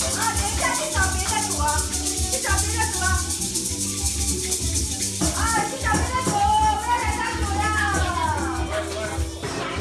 Oh,